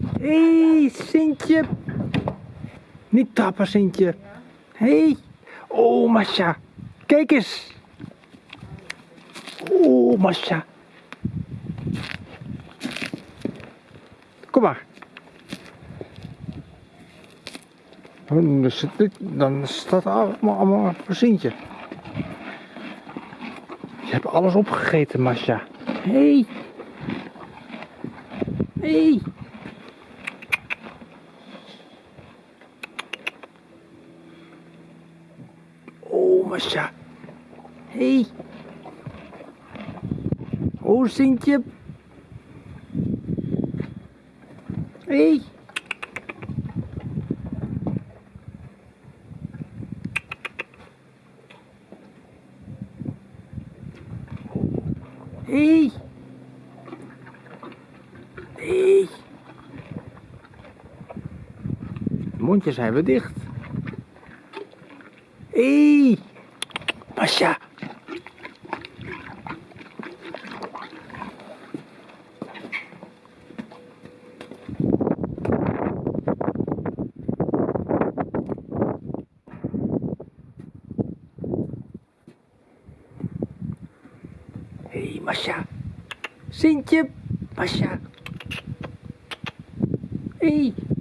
Hé, hey, Sintje. Niet tappen, Sintje. Hé. Hey. Oh, Masha. Kijk eens. Oh, Masha. Kom maar. Oh, dan zit dit- Dan staat allemaal, allemaal voor Sintje. Je hebt alles opgegeten, Masha. Hé. Hey. Hé. Hey. Masha. Hé. Hey. Oh, Sintje. Hé. Hey. Hé. Hey. Hey. Mondjes zijn we dicht. Hé. Hey. Masha. Hé, hey, Masha. Sintje. Masha. Hé. Hey.